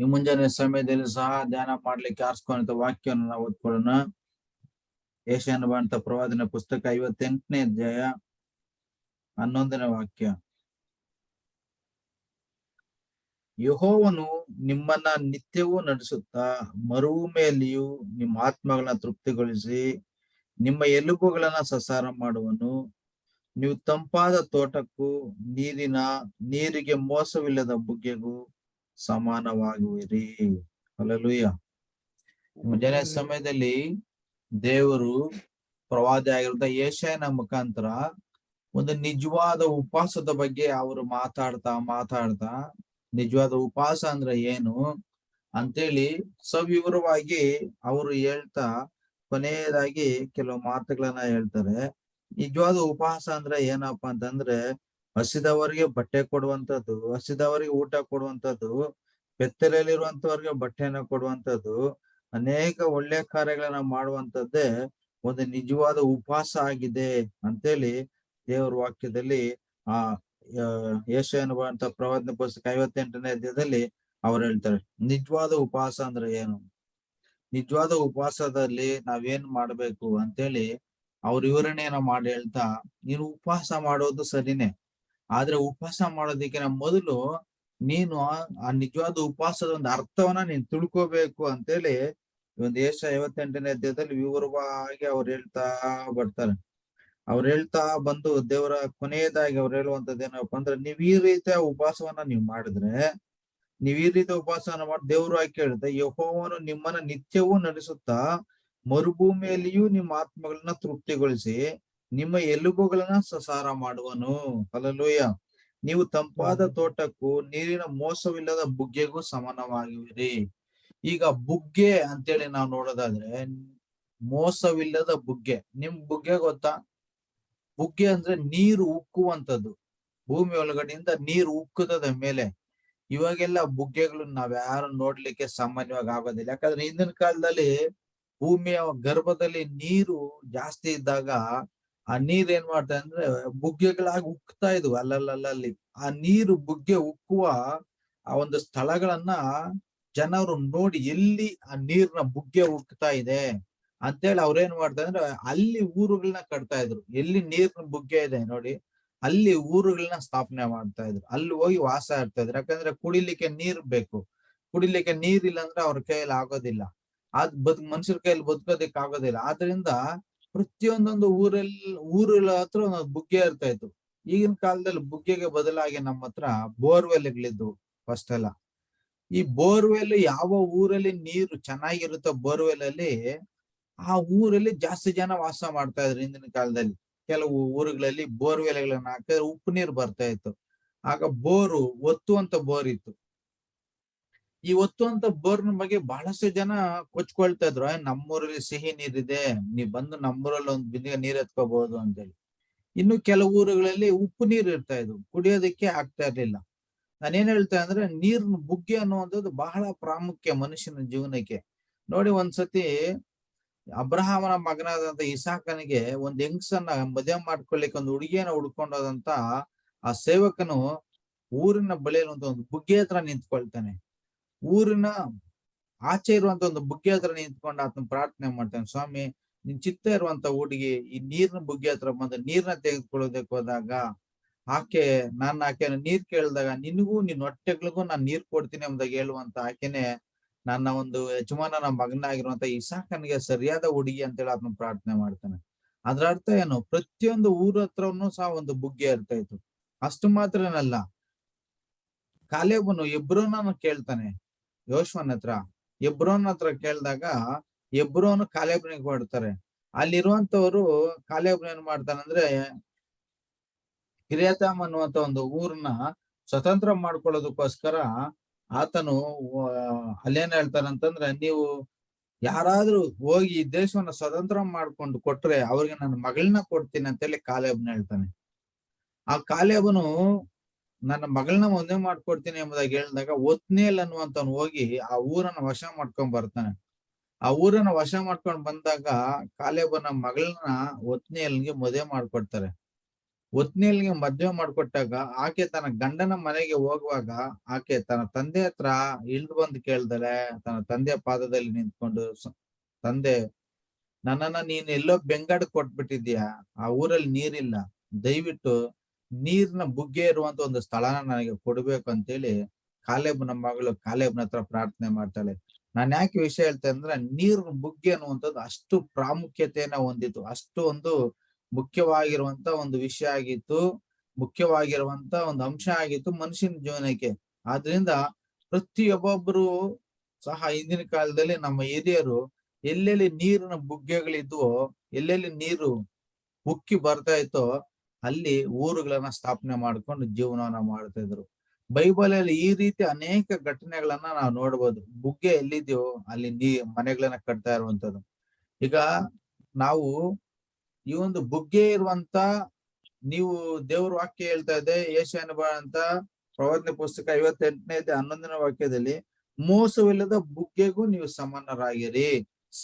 ಈ ಮುಂಜಾನೆ ಸಮಯದಲ್ಲಿ ಸಹ ಧ್ಯಾನ ಮಾಡ್ಲಿಕ್ಕೆ ಆರಿಸ್ಕೊಂಡ ವಾಕ್ಯವನ್ನು ನಾವು ಓದ್ಕೊಳ್ಳೋಣ. ಏಷ್ಯಾನ ಬಂತ ಪ್ರವಾದನ ಪುಸ್ತಕ ಐವತ್ತೆಂಟನೇ ಅಧ್ಯಾಯ ಹನ್ನೊಂದನೇ ವಾಕ್ಯ. ಯಹೋವನು ನಿಮ್ಮನ್ನ ನಿತ್ಯವೂ ನಡೆಸುತ್ತಾ ಮರುಭೂಮಿಯಲ್ಲಿಯೂ ನಿಮ್ಮ ಆತ್ಮಗಳನ್ನ ತೃಪ್ತಿಗೊಳಿಸಿ ನಿಮ್ಮ ಎಲುಬುಗಳನ್ನ ಸಸಾರ ಮಾಡುವನು. ನೀವು ತಂಪಾದ ತೋಟಕ್ಕೂ ನೀರಿನ, ನೀರಿಗೆ ಮೋಸವಿಲ್ಲದ ಬುಗ್ಗೆಗೂ ಸಮಾನವಾಗುವಿರಿ ಅಲ್ಲೂಯ್ಯ ಮುಂಜಾನೆ ಸಮಯದಲ್ಲಿ ದೇವರು ಪ್ರವಾದಿ ಆಗಿರುವಂತ ಏಷ್ಯನ ಮುಖಾಂತರ ಒಂದು ನಿಜವಾದ ಉಪವಾಸದ ಬಗ್ಗೆ ಅವರು ಮಾತಾಡ್ತಾ ಮಾತಾಡ್ತಾ ನಿಜವಾದ ಉಪವಾಸ ಅಂದ್ರೆ ಏನು ಅಂತೇಳಿ ಸವಿವರವಾಗಿ ಅವರು ಹೇಳ್ತಾ ಕೊನೆಯದಾಗಿ ಕೆಲವು ಮಾತುಗಳನ್ನ ಹೇಳ್ತಾರೆ. ನಿಜವಾದ ಉಪವಾಸ ಅಂದ್ರೆ ಏನಪ್ಪಾ ಅಂತಂದ್ರೆ ಹಸಿದವರಿಗೆ ಬಟ್ಟೆ ಕೊಡುವಂತದ್ದು ಹಸಿದವರಿಗೆ ಊಟ ಕೊಡುವಂತದ್ದು ಬೆತ್ತಲೆಯಲ್ಲಿರುವಂತವ್ರಿಗೆ ಬಟ್ಟೆನ ಕೊಡುವಂತದ್ದು ಅನೇಕ ಒಳ್ಳೆ ಕಾರ್ಯಗಳನ್ನ ಮಾಡುವಂತದ್ದೇ ಒಂದು ನಿಜವಾದ ಉಪವಾಸ ಆಗಿದೆ ಅಂತೇಳಿ ದೇವರ ವಾಕ್ಯದಲ್ಲಿ ಆ ಯೇಷನ್ ಎನ್ನುವಂತ ಪ್ರವಾದನೆ ಪುಸ್ತಕ ಐವತ್ತೆಂಟನೇ ಅಧ್ಯಾಯದಲ್ಲಿ ಅವ್ರು ಹೇಳ್ತಾರೆ, ನಿಜವಾದ ಉಪವಾಸ ಅಂದ್ರೆ ಏನು? ನಿಜವಾದ ಉಪವಾಸದಲ್ಲಿ ನಾವೇನ್ ಮಾಡ್ಬೇಕು ಅಂತೇಳಿ ಅವ್ರ ವಿವರಣೆಯನ್ನ ಮಾಡಿ ಹೇಳ್ತಾ, ನೀನು ಉಪವಾಸ ಮಾಡೋದು ಸರಿನೇ. ಆದ್ರೆ ಉಪವಾಸ ಮಾಡೋದಕ್ಕಿಂತ ಮೊದಲು ನೀನು ಆ ನಿಜವಾದ ಉಪವಾಸದ ಒಂದು ಅರ್ಥವನ್ನ ನೀನ್ ತಿಳ್ಕೋಬೇಕು ಅಂತೇಳಿ ಒಂದು ಏಷ ಐವತ್ತೆಂಟನೇ ಅಧ್ಯಾಯದಲ್ಲಿ ವಿವರವಾಗಿ ಅವ್ರು ಹೇಳ್ತಾ ಬರ್ತಾರೆ. ಅವ್ರು ಹೇಳ್ತಾ ಬಂದು ದೇವರ ಕೊನೆಯದಾಗಿ ಅವ್ರು ಹೇಳುವಂತದ್ದು ಏನಪ್ಪಾ ಅಂದ್ರೆ ನೀವ್ ಈ ರೀತಿಯ ಉಪವಾಸವನ್ನ ನೀವ್ ಮಾಡಿದ್ರೆ, ನೀವ್ ಈ ರೀತಿಯ ಉಪವಾಸವನ್ನ ಮಾಡಿ ದೇವರು ಆಗಿ ಕೇಳಿದ್ರೆ ಯಹೋವನು ನಿಮ್ಮನ್ನ ನಿತ್ಯವೂ ನಡೆಸುತ್ತಾ ಮರುಭೂಮಿಯಲ್ಲಿಯೂ ನಿಮ್ಮ ಆತ್ಮಗಳನ್ನ ತೃಪ್ತಿಗೊಳಿಸಿ ನಿಮ್ಮ ಎಲುಬುಗಳನ್ನ ಸಸಾರ ಮಾಡುವನು. ಅಲ್ಲೂಯ್ಯ ನೀವು ತಂಪಾದ ತೋಟಕ್ಕೂ ನೀರಿನ ಮೋಸವಿಲ್ಲದ ಬುಗ್ಗೆಗೂ ಸಮಾನವಾಗಿವಿರಿ ಈಗ ಬುಗ್ಗೆ ಅಂತೇಳಿ ನಾವು ನೋಡೋದಾದ್ರೆ ಮೋಸವಿಲ್ಲದ ಬುಗ್ಗೆ. ನಿಮ್ ಬುಗ್ಗೆ ಗೊತ್ತಾ? ಬುಗ್ಗೆ ಅಂದ್ರೆ ನೀರು ಉಕ್ಕುವಂತದ್ದು ಭೂಮಿ ಒಳಗಡೆಯಿಂದ ನೀರು ಉಕ್ಕುತ್ತದೆ ಮೇಲೆ. ಇವಾಗೆಲ್ಲ ಬುಗ್ಗೆಗಳು ನಾವ್ ಯಾರು ನೋಡ್ಲಿಕ್ಕೆ ಸಾಮಾನ್ಯವಾಗಿ ಆಗೋದಿಲ್ಲ. ಯಾಕಂದ್ರೆ ಹಿಂದಿನ ಕಾಲದಲ್ಲಿ ಭೂಮಿಯ ಗರ್ಭದಲ್ಲಿ ನೀರು ಜಾಸ್ತಿ ಇದ್ದಾಗ ಆ ನೀರ್ ಏನ್ ಮಾಡ್ತಾ ಅಂದ್ರೆ, ಬುಗ್ಗೆಗಳಾಗಿ ಉಕ್ತಾ ಇದ್ವು ಅಲ್ಲಲ್ಲಲ್ಲಿ ಆ ನೀರು ಬುಗ್ಗೆ ಉಕ್ಕುವ ಆ ಒಂದು ಸ್ಥಳಗಳನ್ನ ಜನರು ನೋಡಿ ಎಲ್ಲಿ ಆ ನೀರ್ನ ಬುಗ್ಗೆ ಉಕ್ತಾ ಇದೆ ಅಂತೇಳಿ ಅವ್ರೇನ್ ಮಾಡ್ತಾ ಅಂದ್ರೆ, ಅಲ್ಲಿ ಊರುಗಳನ್ನ ಕಟ್ತಾ ಇದ್ರು. ಎಲ್ಲಿ ನೀರ್ನ ಬುಗ್ಗೆ ಇದೆ ನೋಡಿ, ಅಲ್ಲಿ ಊರುಗಳನ್ನ ಸ್ಥಾಪನೆ ಮಾಡ್ತಾ ಇದ್ರು. ಅಲ್ಲಿ ಹೋಗಿ ವಾಸ ಇರ್ತಾ ಇದ್ರು. ಯಾಕಂದ್ರೆ ಕುಡಿಲಿಕ್ಕೆ ನೀರ್ ಬೇಕು. ಕುಡಿಲಿಕ್ಕೆ ನೀರ್ ಇಲ್ಲ ಅಂದ್ರೆ ಅವ್ರ ಕೈಯಲ್ಲಿ ಆಗೋದಿಲ್ಲ. ಅದ್ ಬದ್ ಮನುಷ್ಯರ ಕೈಯಲ್ಲಿ ಬದುಕೋದಿಕ್ ಆಗೋದಿಲ್ಲ ಆದ್ರಿಂದ ಪ್ರತಿಯೊಂದೊಂದು ಊರಲ್ಲಿ ಊರ ಹತ್ರ ಒಂದೊಂದು ಬುಗ್ಗೆ ಇರ್ತಾ ಇತ್ತು ಈಗಿನ ಕಾಲದಲ್ಲಿ ಬುಗ್ಗೆಗೆ ಬದಲಾಗಿ ನಮ್ಮ ಹತ್ರ ಬೋರ್ವೆಲ್ಗಳಿದ್ವು ಫಸ್ಟ್ ಎಲ್ಲ ಈ ಬೋರ್ವೆಲ್ ಯಾವ ಊರಲ್ಲಿ ನೀರು ಚೆನ್ನಾಗಿರುತ್ತೋ ಬೋರ್ವೆಲ್ ಅಲ್ಲಿ ಆ ಊರಲ್ಲಿ ಜಾಸ್ತಿ ಜನ ವಾಸ ಮಾಡ್ತಾ ಇದ್ರು ಹಿಂದಿನ ಕಾಲದಲ್ಲಿ. ಕೆಲವು ಊರುಗಳಲ್ಲಿ ಬೋರ್ವೆಲ್ಗಳನ್ನ ಹಾಕಿದ್ರೆ ಉಪ್ಪು ನೀರು ಬರ್ತಾ ಇತ್ತು. ಆಗ ಬೋರು, ಒತ್ತುವಂತ ಬೋರ್ ಇತ್ತು. ಈ ಅಂತ ಬೋರ್ನ ಬಗ್ಗೆ ಬಹಳಷ್ಟು ಜನ ಕೊಚ್ಕೊಳ್ತಾ ಇದ್ರು. ನಮ್ಮೂರಲ್ಲಿ ಸಿಹಿ ನೀರಿದೆ ನೀವ್ ಬಂದು ನಮ್ಮೂರಲ್ಲಿ ಒಂದ್ ಬಿಂದಿಗೆ ನೀರ್ ಎತ್ಕೋಬಹುದು ಅಂತೇಳಿ. ಇನ್ನು ಕೆಲವು ಊರುಗಳಲ್ಲಿ ಉಪ್ಪು ನೀರ್ ಇರ್ತಾ ಇದ್ವು ಕುಡಿಯೋದಕ್ಕೆ ಆಗ್ತಾ ಇರ್ಲಿಲ್ಲ. ನಾನೇನ್ ಹೇಳ್ತಾ ಅಂದ್ರೆ, ನೀರ್ನ ಬುಗ್ಗೆ ಅನ್ನುವಂಥದ್ದು ಬಹಳ ಪ್ರಾಮುಖ್ಯ ಮನುಷ್ಯನ ಜೀವನಕ್ಕೆ. ನೋಡಿ ಒಂದ್ಸತಿ ಅಬ್ರಹಾಮನ ಮಗನಾದಂತ ಇಸಾಕನಿಗೆ ಒಂದ್ ಹೆಂಗ್ಸನ್ನ ಮದುವೆ ಮಾಡ್ಕೊಳ್ಲಿಕ್ಕೆ ಒಂದು ಹುಡುಗಿಯನ್ನ ಹುಡ್ಕೊಂಡೋದಂತ ಆ ಸೇವಕನು ಊರಿನ ಬಳಿಯಲ್ಲಿ ಒಂದು ಬುಗ್ಗೆ ಹತ್ರ ನಿಂತ್ಕೊಳ್ತಾನೆ. ಊರಿನ ಆಚೆ ಇರುವಂತ ಒಂದು ಬುಗ್ಗೆ ಹತ್ರ ನಿಂತ್ಕೊಂಡು ಆತನ ಪ್ರಾರ್ಥನೆ ಮಾಡ್ತಾನೆ, ಸ್ವಾಮಿ, ನಿನ್ ಚಿತ್ತ ಇರುವಂತ ಹುಡುಗಿ ಈ ನೀರಿನ ಬುಗ್ಗೆ ಹತ್ರ ಬಂದು ನೀರ್ನ ತೆಗೆದುಕೊಳ್ಳೋದಕ್ಕೆ ಹೋದಾಗ, ಆಕೆ ನಾನು ಆಕೆನ ನೀರ್ ಕೇಳಿದಾಗ, ನಿನಗೂ ನಿನ್ ಹೊಟ್ಟೆಗಳಿಗೂ ನಾನು ನೀರ್ ಕೊಡ್ತೀನಿ ಎಂಬುದಾಗಿ ಹೇಳುವಂತ ಆಕೆನೆ ನನ್ನ ಒಂದು ಯಜಮಾನನ ಮಗನಾಗಿರುವಂತ ಇಸಾಕನಿಗೆ ಸರಿಯಾದ ಹುಡುಗಿ ಅಂತೇಳಿ ಆತನ ಪ್ರಾರ್ಥನೆ ಮಾಡ್ತಾನೆ. ಅದ್ರ ಅರ್ಥ ಏನು? ಪ್ರತಿಯೊಂದು ಊರ ಹತ್ರನು ಸಹ ಒಂದು ಬುಗ್ಗೆ ಇರ್ತಾ ಇತ್ತು. ಅಷ್ಟು ಮಾತ್ರ ಏನಲ್ಲ. ಕಾಲೇಬನು ಎಬ್ರೋನ ಕೇಳ್ತಾನೆ ಯೋಶ್ವನ್ ಹತ್ರ, ಎಬ್ರೋನ್ ಹತ್ರ ಕೇಳಿದಾಗ ಎಬ್ರೋನು ಕಾಲೇಬ್ರಿಗೆ ಹೊಡ್ತಾರೆ ಅಲ್ಲಿರುವಂತವ್ರು ಕಾಲೇಬ್ರ ಏನ್ ಮಾಡ್ತಾನೆ ಅಂದ್ರೆ ಕಿರಿಯತಾಮ್ ಅನ್ನುವಂತ ಒಂದು ಊರ್ನ ಸ್ವತಂತ್ರ ಮಾಡ್ಕೊಳ್ಳೋದಕ್ಕೋಸ್ಕರ ಆತನು ಅಲ್ಲೇನ್ ಹೇಳ್ತಾರಂತಂದ್ರೆ ನೀವು ಯಾರಾದ್ರೂ ಹೋಗಿ ಈ ದೇಶವನ್ನ ಸ್ವತಂತ್ರ ಮಾಡ್ಕೊಂಡು ಕೊಟ್ರೆ ಅವ್ರಿಗೆ ನನ್ನ ಮಗಳನ್ನ ಕೊಡ್ತೀನಿ ಅಂತ ಹೇಳಿ ಕಾಲೇಬನ್ ಹೇಳ್ತಾನೆ. ಆ ಕಾಲೇಬನು ನನ್ನ ಮಗಳನ್ನ ಮದುವೆ ಮಾಡ್ಕೊಡ್ತೀನಿ ಎಂಬುದಾಗಿ ಹೇಳಿದಾಗ ಒತ್ನೇಲ್ ಅನ್ನುವಂತವ್ನು ಹೋಗಿ ಆ ಊರನ್ನ ವಶ ಮಾಡ್ಕೊಂಡ್ ಬರ್ತಾನೆ. ಆ ಊರನ್ನ ವಶ ಮಾಡ್ಕೊಂಡ್ ಬಂದಾಗ ಕಾಲೇಬನ ಮಗಳನ್ನ ಒತ್ನೇಲ್ಗೆ ಮದುವೆ ಮಾಡ್ಕೊಡ್ತಾರೆ. ಒತ್ನೇಲ್ಗೆ ಮದ್ವೆ ಮಾಡ್ಕೊಟ್ಟಾಗ ಆಕೆ ತನ್ನ ಗಂಡನ ಮನೆಗೆ ಹೋಗುವಾಗ ಆಕೆ ತನ್ನ ತಂದೆ ಹತ್ರ ಇಳ್ದು ಬಂದು ಕೇಳ್ದಲೆ, ತನ್ನ ತಂದೆಯ ಪಾದದಲ್ಲಿ ನಿಂತ್ಕೊಂಡು ತಂದೆ, ನನ್ನನ್ನ ನೀನ್ ಎಲ್ಲೋ ಬೆಂಗಾಡ್ ಕೊಟ್ಬಿಟ್ಟಿದ್ಯಾ? ಆ ಊರಲ್ಲಿ ನೀರಿಲ್ಲ. ದಯವಿಟ್ಟು ನೀರ್ನ ಬುಗ್ಗೆ ಇರುವಂತ ಒಂದು ಸ್ಥಳನ ನನಗೆ ಕೊಡ್ಬೇಕು ಅಂತೇಳಿ ಕಾಲೇಬ್ನ ಮಗಳು ಕಾಲೇಬ್ನ ಹತ್ರ ಪ್ರಾರ್ಥನೆ ಮಾಡ್ತಾಳೆ. ನಾನು ಯಾಕೆ ವಿಷಯ ಹೇಳ್ತೇನೆ ಅಂದ್ರೆ ನೀರಿನ ಬುಗ್ಗೆ ಅನ್ನುವಂಥದ್ದು ಅಷ್ಟು ಪ್ರಾಮುಖ್ಯತೆಯನ್ನ ಹೊಂದಿತ್ತು. ಅಷ್ಟು ಒಂದು ಮುಖ್ಯವಾಗಿರುವಂತ ಒಂದು ವಿಷಯ ಆಗಿತ್ತು. ಮುಖ್ಯವಾಗಿರುವಂತ ಒಂದು ಅಂಶ ಆಗಿತ್ತು ಮನುಷ್ಯನ ಜೀವನಕ್ಕೆ. ಆದ್ರಿಂದ ಪ್ರತಿಯೊಬ್ಬೊಬ್ರು ಸಹ ಹಿಂದಿನ ಕಾಲದಲ್ಲಿ ನಮ್ಮ ಹಿರಿಯರು ಎಲ್ಲೆಲ್ಲಿ ನೀರಿನ ಬುಗ್ಗೆಗಳಿದ್ವೋ, ಎಲ್ಲೆಲ್ಲಿ ನೀರು ಉಕ್ಕಿ ಬರ್ತಾ ಇತ್ತೋ ಅಲ್ಲಿ ಊರುಗಳನ್ನ ಸ್ಥಾಪನೆ ಮಾಡ್ಕೊಂಡು ಜೀವನವನ್ನ ಮಾಡ್ತಾ ಇದ್ರು. ಬೈಬಲ್ ಅಲ್ಲಿ ಈ ರೀತಿ ಅನೇಕ ಘಟನೆಗಳನ್ನ ನಾವು ನೋಡ್ಬೋದು. ಬುಗ್ಗೆ ಎಲ್ಲಿದ್ಯೋ ಅಲ್ಲಿ ನೀ ಮನೆಗಳನ್ನ ಕಟ್ತಾ ಇರುವಂತದ್ದು ಈಗ ನಾವು ಈ ಒಂದು ಬುಗ್ಗೆ ಇರುವಂತ ನೀವು ದೇವ್ರ ವಾಕ್ಯ ಹೇಳ್ತಾ ಇದೆ ಏಷ್ಯಾನ ಅಂತ ಪ್ರವಚನ ಪುಸ್ತಕ ಐವತ್ತೆಂಟನೇ ಹನ್ನೊಂದನೇ ವಾಕ್ಯದಲ್ಲಿ, ಮೋಸವಿಲ್ಲದ ಬುಗ್ಗೆಗೂ ನೀವು ಸಮಾನರಾಗಿರಿ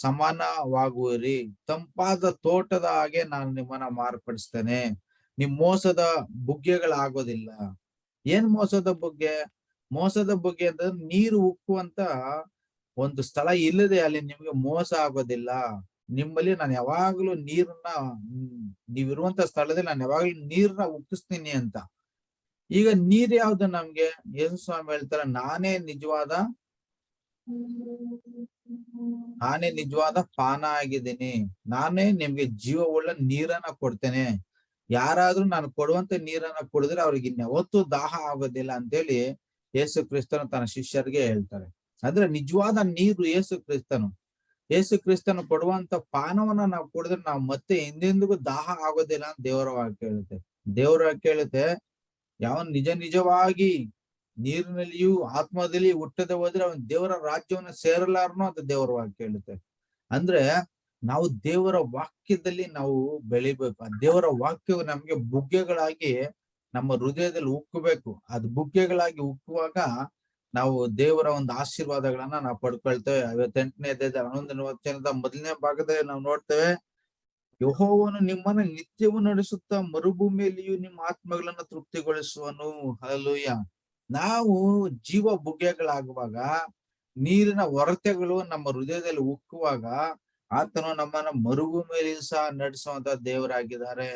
ಸಮಾನವಾಗುವಿರಿ. ತಂಪಾದ ತೋಟದ ಹಾಗೆ ನಾನು ನಿಮ್ಮನ್ನ ಮಾರ್ಪಡಿಸ್ತೇನೆ. ನಿಮ್ ಮೋಸದ ಬುಗ್ಗೆಗಳಾಗೋದಿಲ್ಲ. ಏನ್ ಮೋಸದ ಬುಗ್ಗೆ? ಮೋಸದ ಬುಗ್ಗೆ ಅಂದ್ರೆ ನೀರು ಉಕ್ಕುವಂತ ಒಂದು ಸ್ಥಳ ಇಲ್ಲದೆ ಅಲ್ಲಿ ನಿಮ್ಗೆ ಮೋಸ ಆಗೋದಿಲ್ಲ. ನಿಮ್ಮಲ್ಲಿ ನಾನು ಯಾವಾಗ್ಲೂ ನೀರನ್ನ ನೀವಿರುವಂತ ಸ್ಥಳದಲ್ಲಿ ನಾನು ಯಾವಾಗ್ಲೂ ನೀರ್ನ ಉಕ್ಕಿಸ್ತೀನಿ ಅಂತ. ಈಗ ನೀರ್ ಯಾವ್ದು ನಮ್ಗೆ? ಯೇಸು ಸ್ವಾಮಿ ಹೇಳ್ತಾರ, ನಾನೇ ನಿಜವಾದ ನಾನೇ ನಿಜವಾದ ಪಾನ ಆಗಿದ್ದೀನಿ. ನಾನೇ ನಿಮ್ಗೆ ಜೀವವುಳ್ಳ ನೀರನ್ನ ಕೊಡ್ತೇನೆ. ಯಾರಾದ್ರೂ ನಾನು ಕೊಡುವಂತ ನೀರನ್ನ ಕುಡಿದ್ರೆ ಅವ್ರಿಗೆ ಇನ್ಯಾವತ್ತೂ ದಾಹ ಆಗೋದಿಲ್ಲ ಅಂತೇಳಿ ಯೇಸು ಕ್ರಿಸ್ತನು ತನ್ನ ಶಿಷ್ಯರಿಗೆ ಹೇಳ್ತಾರೆ. ಅಂದ್ರೆ ನಿಜವಾದ ನೀರು ಯೇಸು ಕ್ರಿಸ್ತನು. ಯೇಸು ಕ್ರಿಸ್ತನು ಕೊಡುವಂತ ಪಾನವನ್ನ ನಾವು ಕುಡಿದ್ರೆ ನಾವು ಮತ್ತೆ ಹಿಂದೆಂದಿಗೂ ದಾಹ ಆಗೋದಿಲ್ಲ ಅಂತ ದೇವರ ವಾಕ್ಯ ಹೇಳುತ್ತೆ. ದೇವರ ವಾಕ್ಯ ಯಾವ ನಿಜ ನಿಜವಾಗಿ ನೀರಿನಲ್ಲಿಯೂ ಆತ್ಮದಲ್ಲಿ ಹುಟ್ಟದೆ ಹೋದ್ರೆ ಅವನ್ ದೇವರ ರಾಜ್ಯವನ್ನ ಸೇರಲಾರನು ಅಂತ ದೇವರ ವಾಕ್ಯ ಅಂದ್ರೆ ನಾವು ದೇವರ ವಾಕ್ಯದಲ್ಲಿ ನಾವು ಬೆಳಿಬೇಕು. ದೇವರ ವಾಕ್ಯವು ನಮ್ಗೆ ಬುಗ್ಗೆಗಳಾಗಿ ನಮ್ಮ ಹೃದಯದಲ್ಲಿ ಉಕ್ಕಬೇಕು. ಅದ್ ಬುಗ್ಗೆಗಳಾಗಿ ಉಕ್ಕುವಾಗ ನಾವು ದೇವರ ಒಂದು ಆಶೀರ್ವಾದಗಳನ್ನ ನಾವು ಪಡ್ಕೊಳ್ತೇವೆ. ಐವತ್ತೆಂಟನೇ ಅಧ್ಯಾಯದ ಹನ್ನೊಂದನೇ ವಚನದ ಮೊದಲನೇ ಭಾಗದಲ್ಲಿ ನಾವು ನೋಡ್ತೇವೆ, ಯಹೋವನು ನಿಮ್ಮನ್ನ ನಿತ್ಯವೂ ನಡೆಸುತ್ತಾ ಮರುಭೂಮಿಯಲ್ಲಿಯೂ ನಿಮ್ಮ ಆತ್ಮಗಳನ್ನ ತೃಪ್ತಿಗೊಳಿಸುವನು. ಹಲೂಯ ನಾವು ಜೀವ ಬುಗ್ಗೆಗಳಾಗುವಾಗ, ನೀರಿನ ಹೊರತೆಗಳು ನಮ್ಮ ಹೃದಯದಲ್ಲಿ ಉಕ್ಕುವಾಗ ಆತನು ನಮ್ಮನ್ನ ಮರುಭೂಮಿಯಲ್ಲಿ ಸಹ ನಡೆಸುವಂತ ದೇವರಾಗಿದ್ದಾರೆ.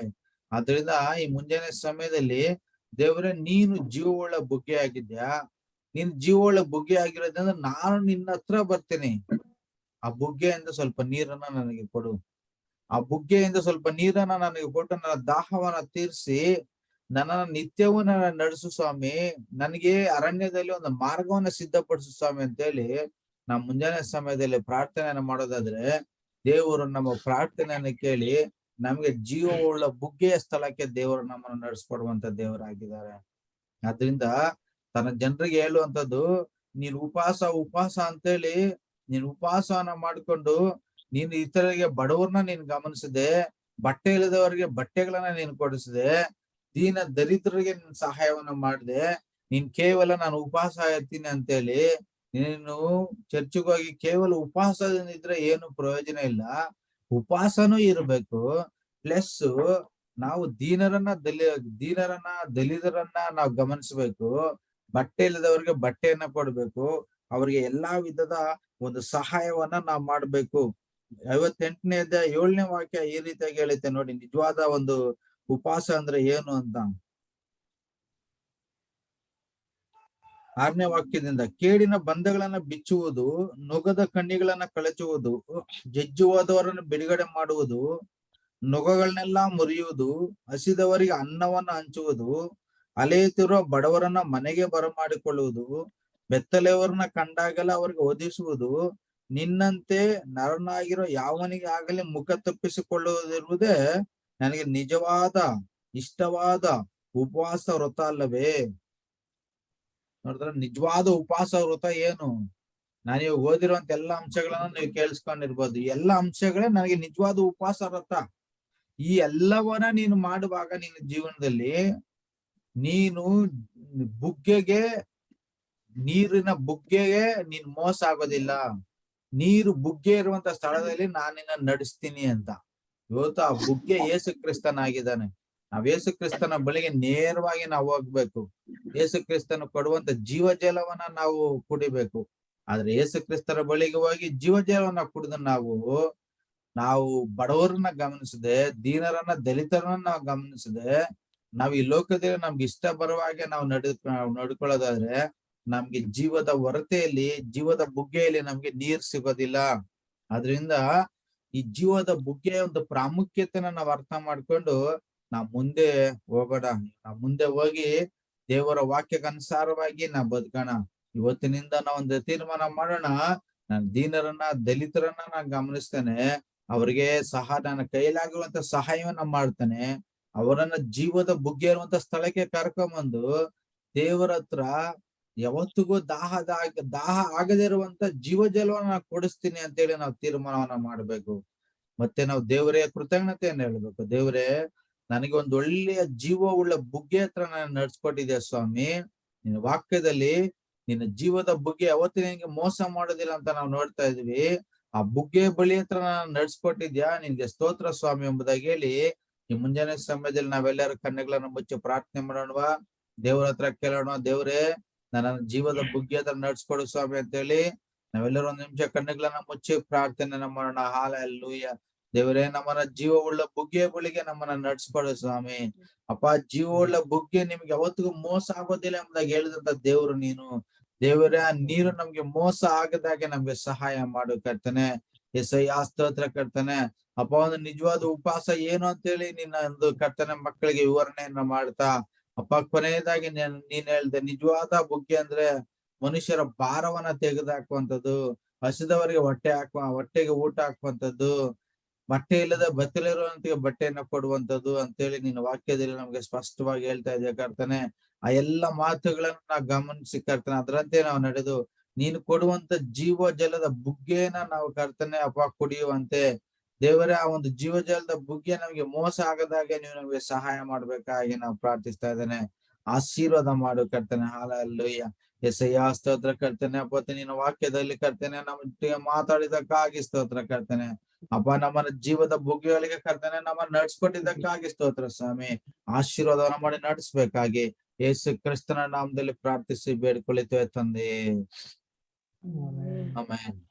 ಆದ್ರಿಂದ ಈ ಮುಂಜಾನೆ ಸಮಯದಲ್ಲಿ ದೇವರೇ, ನೀನು ಜೀವವುಳ್ಳ ಬುಗ್ಗೆ ಆಗಿದ್ಯಾ ನೀನ್ ಜೀವವುಳ್ಳ ಬುಗ್ಗೆ ಆಗಿರೋದ್ರಿಂದ ನಾನು ನಿನ್ನ ಹತ್ರ ಬರ್ತೇನೆ. ಆ ಬುಗ್ಗೆಯಿಂದ ಸ್ವಲ್ಪ ನೀರನ್ನ ನನಗೆ ಕೊಡು. ಆ ಬುಗ್ಗೆಯಿಂದ ಸ್ವಲ್ಪ ನೀರನ್ನ ನನಗೆ ಕೊಟ್ಟು ನನ್ನ ದಾಹವನ್ನ ತೀರಿಸಿ ನನ್ನ ನಿತ್ಯವೂ ನನ್ನ ನಡೆಸು ಸ್ವಾಮಿ. ನನಗೆ ಅರಣ್ಯದಲ್ಲಿ ಒಂದು ಮಾರ್ಗವನ್ನ ಸಿದ್ಧಪಡಿಸು ಸ್ವಾಮಿ ಅಂತ ಹೇಳಿ ನಾ ಮುಂಜಾನೆ ಸಮಯದಲ್ಲಿ ಪ್ರಾರ್ಥನೆಯನ್ನ ಮಾಡೋದಾದ್ರೆ ದೇವರು ನಮ್ಮ ಪ್ರಾರ್ಥನೆಯನ್ನು ಕೇಳಿ ನಮ್ಗೆ ಜೀವವುಳ್ಳ ಬುಗ್ಗೆಯ ಸ್ಥಳಕ್ಕೆ ದೇವರು ನಮ್ಮನ್ನು ನಡೆಸ್ಕೊಡುವಂತ ದೇವರಾಗಿದ್ದಾರೆ. ಆದ್ರಿಂದ ತನ್ನ ಜನರಿಗೆ ಹೇಳುವಂತದ್ದು ನೀನ್ ಉಪವಾಸ ಉಪವಾಸ ಅಂತೇಳಿ ನೀನ್ ಉಪವಾಸವನ್ನ ಮಾಡ್ಕೊಂಡು ನೀನು ಇತರರಿಗೆ ಬಡವರನ್ನ ನೀನ್ ಗಮನಿಸಿದೆ, ಬಟ್ಟೆ ಇಲ್ಲದವರಿಗೆ ಬಟ್ಟೆಗಳನ್ನ ನೀನ್ ಕೊಡಿಸಿದೆ, ದೀನ ದರಿದ್ರರಿಗೆ ನೀನ್ ಸಹಾಯವನ್ನ ಮಾಡಿದೆ, ನೀನ್ ಕೇವಲ ನಾನು ಉಪವಾಸ ಇರ್ತೀನಿ ಅಂತೇಳಿ ನೀನು ಚರ್ಚೆಗೋಗಿ ಕೇವಲ ಉಪವಾಸದಿಂದ ಇದ್ರೆ ಏನು ಪ್ರಯೋಜನ ಇಲ್ಲ. ಉಪವಾಸನೂ ಇರಬೇಕು. ಪ್ಲಸ್ ನಾವು ದೀನರನ್ನ ದಲಿ, ದೀನರನ್ನ ದಲಿತರನ್ನ ನಾವು ಗಮನಿಸಬೇಕು. ಬಟ್ಟೆ ಇಲ್ಲದವ್ರಿಗೆ ಬಟ್ಟೆಯನ್ನ ಕೊಡ್ಬೇಕು. ಅವ್ರಿಗೆ ಎಲ್ಲಾ ವಿಧದ ಒಂದು ಸಹಾಯವನ್ನ ನಾವು ಮಾಡ್ಬೇಕು. ಐವತ್ತೆಂಟನೇದ ಏಳನೇ ವಾಕ್ಯ ಈ ರೀತಿಯಾಗಿ ಹೇಳುತ್ತೆ ನೋಡಿ. ನಿಜವಾದ ಒಂದು ಉಪವಾಸ ಅಂದ್ರೆ ಏನು ಅಂತ? ಆರನೇ ವಾಕ್ಯದಿಂದ ಕೇಡಿನ ಬಂಧಗಳನ್ನ ಬಿಚ್ಚುವುದು, ನುಗದ ಕಣ್ಣಿಗಳನ್ನ ಕಳಚುವುದು, ಜಜ್ಜುವಾದವರನ್ನು ಬಿಡುಗಡೆ ಮಾಡುವುದು, ನುಗಗಳನ್ನೆಲ್ಲ ಮುರಿಯುವುದು, ಹಸಿದವರಿಗೆ ಅನ್ನವನ್ನ ಹಂಚುವುದು, ಅಲೆಯುತ್ತಿರುವ ಬಡವರನ್ನ ಮನೆಗೆ ಬರಮಾಡಿಕೊಳ್ಳುವುದು, ಬೆತ್ತಲೆಯವರನ್ನ ಕಂಡಾಗೆಲ್ಲ ಅವರಿಗೆ ಒದಿಸುವುದು ನಿನ್ನಂತೆ ನರನಾಗಿರೋ ಯಾವನಿಗೆ ಆಗಲಿ ಮುಖ ತಪ್ಪಿಸಿಕೊಳ್ಳುವುದಿರುವುದೇ ನನಗೆ ನಿಜವಾದ, ಇಷ್ಟವಾದ ಉಪವಾಸ ವ್ರತ ಅಲ್ಲವೇ? ನೋಡಿದ್ರೆ ನಿಜವಾದ ಉಪವಾಸ ವ್ರತ ಏನು? ನಾನು ಇವಾಗ ಓದಿರುವಂತ ಎಲ್ಲಾ ಅಂಶಗಳನ್ನ ನೀವು ಕೇಳಿಸ್ಕೊಂಡಿರ್ಬೋದು. ಎಲ್ಲಾ ಅಂಶಗಳೇ ನನಗೆ ನಿಜವಾದ ಉಪವಾಸ ವ್ರತ. ಈ ಎಲ್ಲವನ್ನ ನೀನು ಮಾಡುವಾಗ ನಿನ್ನ ಜೀವನದಲ್ಲಿ ನೀನು ಬುಗ್ಗೆಗೆ, ನೀರಿನ ಬುಗ್ಗೆಗೆ ನೀನ್ ಮೋಸ ಆಗೋದಿಲ್ಲ. ನೀರು ಬುಗ್ಗೆ ಇರುವಂತ ಸ್ಥಳದಲ್ಲಿ ನಾನಿನ್ನ ನಿನ್ನ ನಡೆಸ್ತೀನಿ ಅಂತ. ಇವತ್ತು ಆ ಬುಗ್ಗೆ ಯೇಸು ಕ್ರಿಸ್ತನಾಗಿದ್ದಾನೆ. ನಾವ್ ಯೇಸು ಕ್ರಿಸ್ತನ ಬಳಿಗೆ ನೇರವಾಗಿ ನಾವು ಹೋಗ್ಬೇಕು. ಯೇಸು ಕ್ರಿಸ್ತನು ಕೊಡುವಂತ ಜೀವ ಜಲವನ್ನ ನಾವು ಕುಡಿಬೇಕು. ಆದ್ರೆ ಯೇಸು ಕ್ರಿಸ್ತರ ಬಳಿಗೆ ಹೋಗಿ ಜೀವ ಜಲವನ್ನ ಕುಡಿದು ನಾವು ನಾವು ಬಡವರನ್ನ ಗಮನಿಸದೆ, ದೀನರನ್ನ, ದಲಿತರನ್ನ ನಾವು ಗಮನಿಸದೆ, ನಾವು ಈ ಲೋಕದಲ್ಲಿ ನಮ್ಗೆ ಇಷ್ಟ ಬರುವ ಹಾಗೆ ನಾವು ನಡೆ ನಡ್ಕೊಳ್ಳೋದಾದ್ರೆ ನಮ್ಗೆ ಜೀವದ ಹೊರತೆಯಲ್ಲಿ, ಜೀವದ ಬುಗ್ಗೆಯಲ್ಲಿ ನಮ್ಗೆ ನೀರ್ ಸಿಗೋದಿಲ್ಲ. ಆದ್ರಿಂದ ಈ ಜೀವದ ಬುಗ್ಗೆಯ ಒಂದು ಪ್ರಾಮುಖ್ಯತೆನ ನಾವು ಅರ್ಥ ಮಾಡ್ಕೊಂಡು ನಾವ್ ಮುಂದೆ ಹೋಗೋಣ ನಾ ಮುಂದೆ ಹೋಗಿ ದೇವರ ವಾಕ್ಯಕ್ಕನುಸಾರವಾಗಿ ನಾ ಬದುಕೋಣ. ಇವತ್ತಿನಿಂದ ನಾ ಒಂದು ತೀರ್ಮಾನ ಮಾಡೋಣ. ನನ್ನ ದೀನರನ್ನ, ದಲಿತರನ್ನ ನಾನು ಗಮನಿಸ್ತೇನೆ. ಅವ್ರಿಗೆ ಸಹ ನನ್ನ ಕೈಲಾಗಿರುವಂತ ಸಹಾಯವನ್ನ ಮಾಡ್ತೇನೆ. ಅವರನ್ನ ಜೀವದ ಬುಗ್ಗೆ ಇರುವಂತ ಸ್ಥಳಕ್ಕೆ ಕರ್ಕೊಂಬಂದು ದೇವರ ಹತ್ರ ಯಾವತ್ತಿಗೂ ದಾಹದ ದಾಹ ಆಗದೇ ಇರುವಂತ ಜೀವ ಜಲವನ್ನ ಕೊಡಿಸ್ತೀನಿ ಅಂತೇಳಿ ನಾವು ತೀರ್ಮಾನವನ್ನ ಮಾಡ್ಬೇಕು. ಮತ್ತೆ ನಾವು ದೇವರೇ ಕೃತಜ್ಞತೆಯನ್ನು ಹೇಳ್ಬೇಕು. ದೇವರೇ ನನಗೆ ಒಂದು ಒಳ್ಳೆಯ ಜೀವ ಉಳ್ಳ ಬುಗ್ಗೆ ಹತ್ರ ನಾನು ನಡ್ಸ್ಕೊಟ್ಟಿದ್ದೆ ಸ್ವಾಮಿ. ನಿನ್ನ ವಾಕ್ಯದಲ್ಲಿ ನಿನ್ನ ಜೀವದ ಬುಗ್ಗೆ ಅವತ್ತಿನ ನಿನ್ಗೆ ಮೋಸ ಮಾಡೋದಿಲ್ಲ ಅಂತ ನಾವು ನೋಡ್ತಾ ಇದ್ವಿ. ಆ ಬುಗ್ಗೆ ಬಳಿ ಹತ್ರ ನಾನು ನಡ್ಸ್ಕೊಟ್ಟಿದ್ಯಾ? ನಿನ್ಗೆ ಸ್ತೋತ್ರ ಸ್ವಾಮಿ ಎಂಬುದಾಗಿ ಹೇಳಿ. ಈ ಮುಂಜಾನೆ ಸಮಯದಲ್ಲಿ ನಾವೆಲ್ಲರೂ ಕಣ್ಣುಗಳನ್ನು ಮುಚ್ಚಿ ಪ್ರಾರ್ಥನೆ ಮಾಡೋಣವಾ? ದೇವ್ರ ಹತ್ರ ಕೇಳೋಣ ದೇವ್ರೇ? ನನ್ನ ಜೀವದ ಬುಗ್ಗೆ ಹತ್ರ ನಡ್ಸ್ಕೊಡು ಸ್ವಾಮಿ ಅಂತ ಹೇಳಿ ನಾವೆಲ್ಲರೂ ಒಂದ್ ನಿಮಿಷ ಕಣ್ಣುಗಳನ್ನ ಮುಚ್ಚಿ ಪ್ರಾರ್ಥನೆ ಮಾಡೋಣ. ಹಾಲ ಲೂಯ್ಯ ದೇವರೇ ನಮ್ಮನ ಜೀವವುಳ್ಳ ಬುಗ್ಗೆಗಳಿಗೆ ನಮ್ಮನ್ನ ನಡ್ಸ್ಕೊಡು ಸ್ವಾಮಿ. ಅಪ್ಪ, ಜೀವವುಳ್ಳ ಬುಗ್ಗೆ ನಿಮ್ಗೆ ಯಾವತ್ತಿಗೂ ಮೋಸ ಆಗೋದಿಲ್ಲ ಎಂಬುದಾಗಿ ಹೇಳಿದಂತ ದೇವ್ರು ನೀನು. ದೇವರೇ, ಆ ನೀರು ನಮ್ಗೆ ಮೋಸ ಆಗದಾಗೆ ನಮ್ಗೆ ಸಹಾಯ ಮಾಡು ಕರ್ತನೆ. ಎಸ್ಐ ಆ ಸ್ತೋತ್ರ ಕರ್ತನೆ. ಅಪ್ಪ, ಒಂದು ನಿಜವಾದ ಉಪವಾಸ ಏನು ಅಂತೇಳಿ ನಿನ್ನ ಒಂದು ಕರ್ತನೆ ಮಕ್ಕಳಿಗೆ ವಿವರಣೆಯನ್ನ ಮಾಡ್ತಾ. ಅಪ್ಪ, ಕೊನೆಯದಾಗಿ ನೀನ್ ನೀನ್ ಹೇಳ್ದೆ ನಿಜವಾದ ಬುಗ್ಗೆ ಅಂದ್ರೆ ಮನುಷ್ಯರ ಭಾರವನ್ನ ತೆಗೆದಾಕುವಂಥದ್ದು, ಹಸಿದವರಿಗೆ ಹೊಟ್ಟೆ ಹಾಕುವ, ಹೊಟ್ಟೆಗೆ ಊಟ ಹಾಕುವಂಥದ್ದು. ಬಟ್ಟೆ ಇಲ್ಲದ ಬತ್ತಲಿರುವಂತ ಬಟ್ಟೆಯನ್ನ ಕೊಡುವಂಥದ್ದು ಅಂತೇಳಿ ನಿನ್ನ ವಾಕ್ಯದಲ್ಲಿ ನಮ್ಗೆ ಸ್ಪಷ್ಟವಾಗಿ ಹೇಳ್ತಾ ಇದೆಯಾ ಕರ್ತಾನೆ. ಆ ಎಲ್ಲ ಮಾತುಗಳನ್ನ ನಾವು ಗಮನಿಸಿ ಕರ್ತನೆ, ಅದರಂತೆ ನಾವು ನಡೆದು ನೀನು ಕೊಡುವಂತ ಜೀವ ಜಲದ ಬುಗ್ಗೆನ ನಾವು ಕರ್ತನೆ ಅಪ್ಪ ಕುಡಿಯುವಂತೆ. ದೇವರೇ, ಆ ಒಂದು ಜೀವ ಜಲದ ಬುಗ್ಗೆ ನಮ್ಗೆ ಮೋಸ ಆಗದಾಗೆ ನೀವು ನಮ್ಗೆ ಸಹಾಯ ಮಾಡ್ಬೇಕಾಗಿ ನಾವು ಪ್ರಾರ್ಥಿಸ್ತಾ ಇದ್ದೇನೆ. ಆಶೀರ್ವಾದ ಮಾಡು ಕರ್ತನೆ, ಹಾಲಲ್ಲೂಯ್ಯ. ಎಸಯ್ಯ ಸ್ತೋತ್ರ ಕರ್ತನೆ ಅಪ್ಪ ನಿನ್ನ ವಾಕ್ಯದಲ್ಲಿ ಕರ್ತನೆ ನಮ್ಮ ಮಾತಾಡಿದಕ್ಕಾಗಿ ಸ್ತೋತ್ರ ಕರ್ತನೆ. ಅಪ್ಪ ನಮ್ಮನ್ನ ಜೀವದ ಬುಗ್ಗೆಗಳಿಗೆ ಕರ್ತನೆ ನಮ್ಮನ್ನ ನಡ್ಸ್ಕೊಟ್ಟಿದ್ದಕ್ಕಾಗಿ ಸ್ತೋತ್ರ ಸ್ವಾಮಿ. ಆಶೀರ್ವಾದವನ್ನ ಮಾಡಿ ನಡೆಸ್ಬೇಕಾಗಿ ಯೇಸು ಕ್ರಿಸ್ತನ ನಾಮದಲ್ಲಿ ಪ್ರಾರ್ಥಿಸಿ ಬೇಡ್ಕೊಳಿತೇವೆ ತಂದೆ ಆಮೇಲೆ